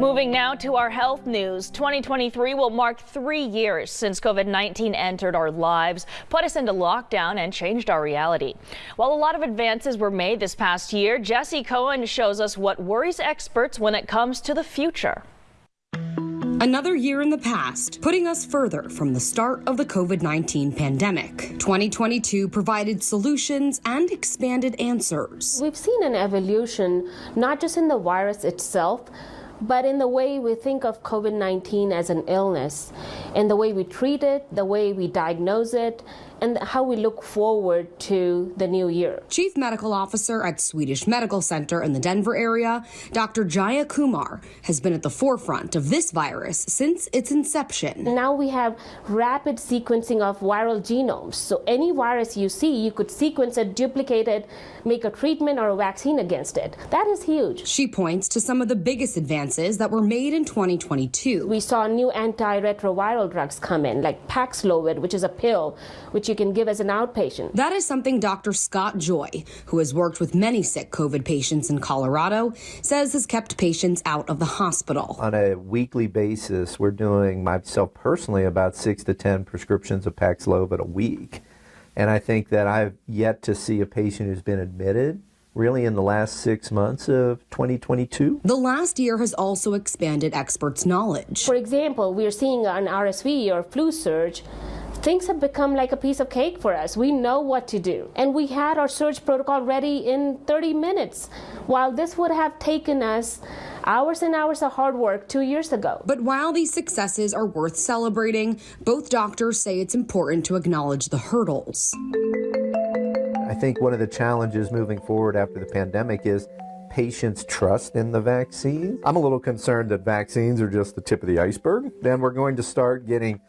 Moving now to our health news. 2023 will mark three years since COVID 19 entered our lives, put us into lockdown, and changed our reality. While a lot of advances were made this past year, Jesse Cohen shows us what worries experts when it comes to the future. Another year in the past, putting us further from the start of the COVID 19 pandemic. 2022 provided solutions and expanded answers. We've seen an evolution, not just in the virus itself but in the way we think of COVID 19 as an illness, and the way we treat it, the way we diagnose it, and how we look forward to the new year. Chief Medical Officer at Swedish Medical Center in the Denver area, Dr. Jaya Kumar, has been at the forefront of this virus since its inception. Now we have rapid sequencing of viral genomes. So any virus you see, you could sequence it, duplicate it, make a treatment or a vaccine against it. That is huge. She points to some of the biggest advances that were made in 2022. We saw new antiretroviral drugs come in, like Paxlovid, which is a pill, which you can give as an outpatient. That is something Dr. Scott Joy, who has worked with many sick COVID patients in Colorado, says has kept patients out of the hospital. On a weekly basis, we're doing myself personally about six to 10 prescriptions of Paxlovid a week. And I think that I've yet to see a patient who's been admitted really in the last six months of 2022. The last year has also expanded experts' knowledge. For example, we are seeing an RSV or flu surge things have become like a piece of cake for us. We know what to do. And we had our surge protocol ready in 30 minutes, while this would have taken us hours and hours of hard work two years ago. But while these successes are worth celebrating, both doctors say it's important to acknowledge the hurdles. I think one of the challenges moving forward after the pandemic is patients' trust in the vaccine. I'm a little concerned that vaccines are just the tip of the iceberg. Then we're going to start getting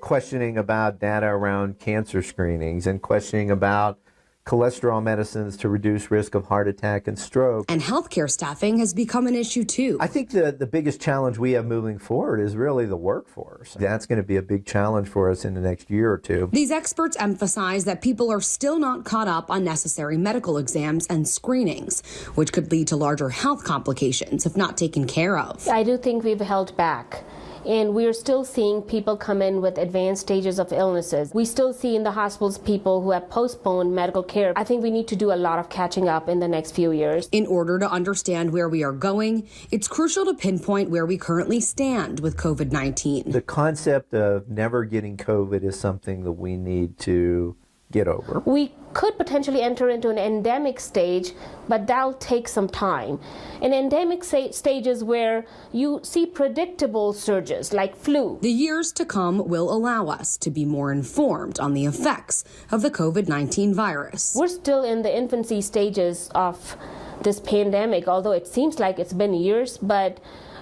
questioning about data around cancer screenings and questioning about cholesterol medicines to reduce risk of heart attack and stroke. And healthcare staffing has become an issue too. I think the, the biggest challenge we have moving forward is really the workforce. That's going to be a big challenge for us in the next year or two. These experts emphasize that people are still not caught up on necessary medical exams and screenings, which could lead to larger health complications if not taken care of. I do think we've held back and we're still seeing people come in with advanced stages of illnesses. We still see in the hospitals people who have postponed medical care. I think we need to do a lot of catching up in the next few years. In order to understand where we are going, it's crucial to pinpoint where we currently stand with COVID 19. The concept of never getting COVID is something that we need to get over. We could potentially enter into an endemic stage, but that'll take some time. An endemic stage is where you see predictable surges like flu. The years to come will allow us to be more informed on the effects of the COVID 19 virus. We're still in the infancy stages of this pandemic, although it seems like it's been years, but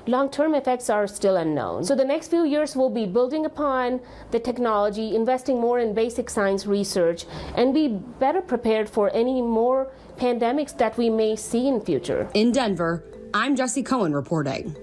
long-term effects are still unknown. So the next few years will be building upon the technology, investing more in basic science research, and be better prepared for any more pandemics that we may see in future. In Denver, I'm Jesse Cohen reporting.